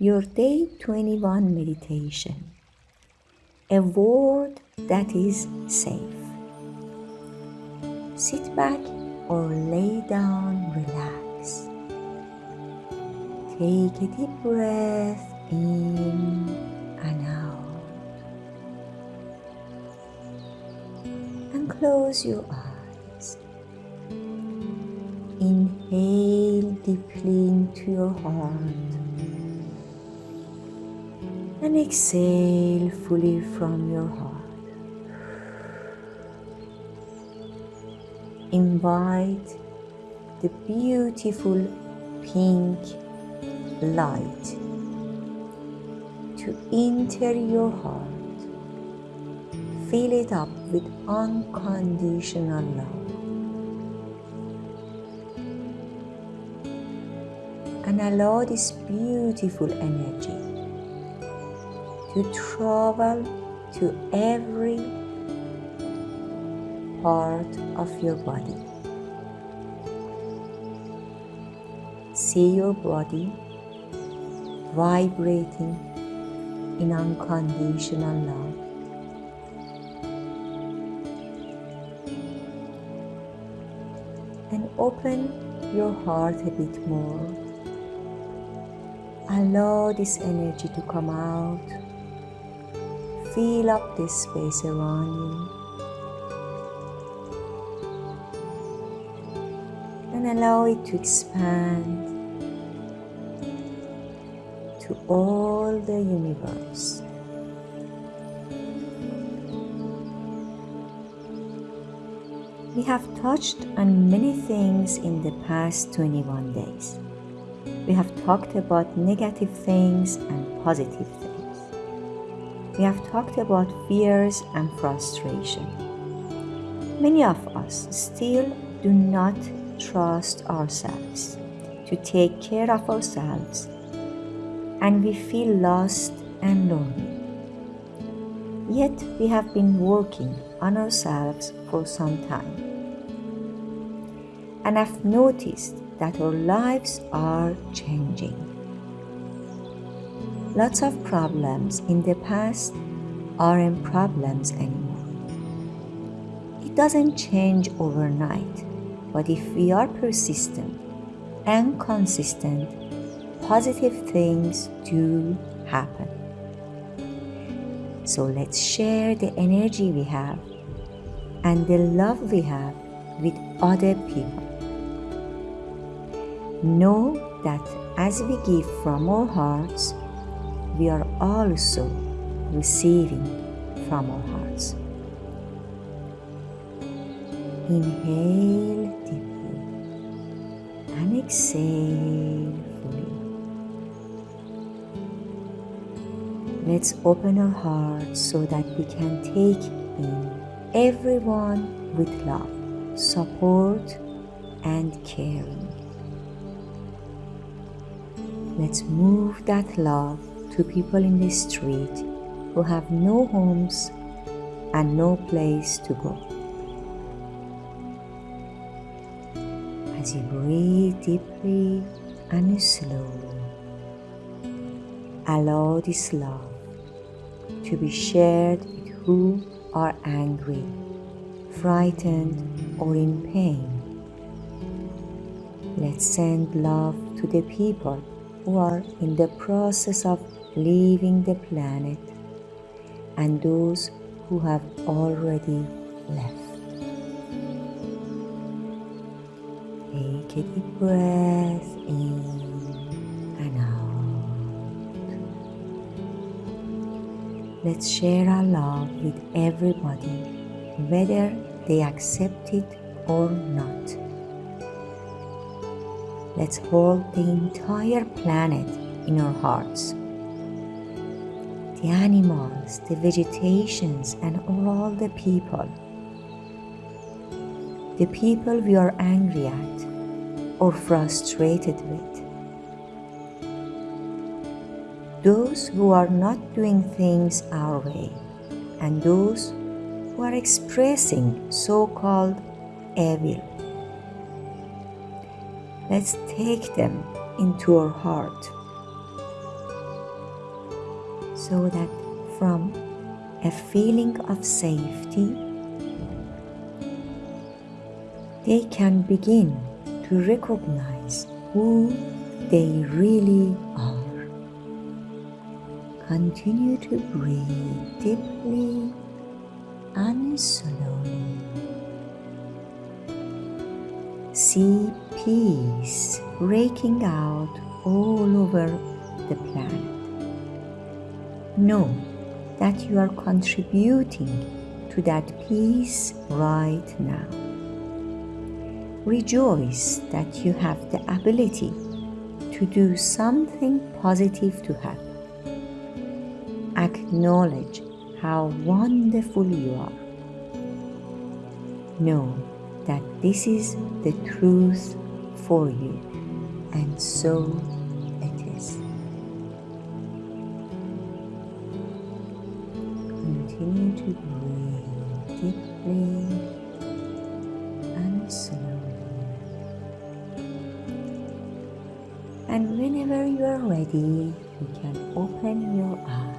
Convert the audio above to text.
your day 21 meditation. A word that is safe. Sit back or lay down, relax. Take a deep breath in and out. And close your eyes. Inhale deeply into your heart and exhale fully from your heart. Invite the beautiful pink light to enter your heart. Fill it up with unconditional love. And allow this beautiful energy to travel to every part of your body. See your body vibrating in unconditional love. And open your heart a bit more. Allow this energy to come out Fill up this space around you. And allow it to expand to all the universe. We have touched on many things in the past 21 days. We have talked about negative things and positive things we have talked about fears and frustration. Many of us still do not trust ourselves to take care of ourselves and we feel lost and lonely. Yet we have been working on ourselves for some time. And I've noticed that our lives are changing. Lots of problems in the past aren't problems anymore. It doesn't change overnight, but if we are persistent and consistent, positive things do happen. So let's share the energy we have and the love we have with other people. Know that as we give from our hearts, we are also receiving from our hearts. Inhale deeply and exhale fully. Let's open our hearts so that we can take in everyone with love, support, and caring. Let's move that love to people in the street who have no homes and no place to go. As you breathe deeply and slowly, allow this love to be shared with who are angry, frightened, or in pain. Let's send love to the people who are in the process of leaving the planet and those who have already left. Take a deep breath in and out. Let's share our love with everybody, whether they accept it or not. Let's hold the entire planet in our hearts the animals, the vegetations, and all the people. The people we are angry at or frustrated with. Those who are not doing things our way, and those who are expressing so called evil. Let's take them into our heart so that from a feeling of safety, they can begin to recognize who they really are. Continue to breathe deeply and slowly. See peace breaking out all over the planet. Know that you are contributing to that peace right now. Rejoice that you have the ability to do something positive to happen. Acknowledge how wonderful you are. Know that this is the truth for you, and so Continue to breathe deeply and slowly. And whenever you are ready, you can open your eyes.